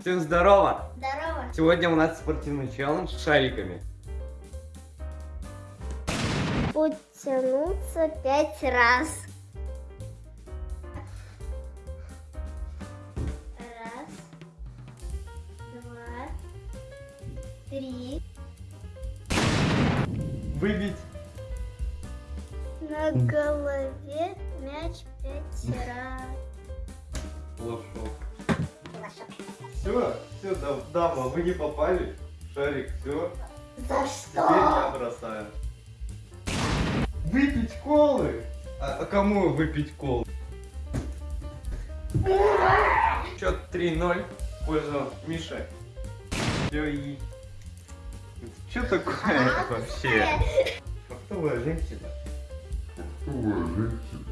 Всем здорово! Здорово. Сегодня у нас спортивный челлендж с шариками. Потянуться пять раз. Раз, два, три. Выбить. На голове мяч пять раз. Все, все, дама, вы не попали. Шарик, все. За Теперь я бросаю. Выпить колы? А, а кому выпить колы? Счет 3-0 в пользу Миши. Все и... Что такое вообще? Фактовая женщина. Фактовая женщина.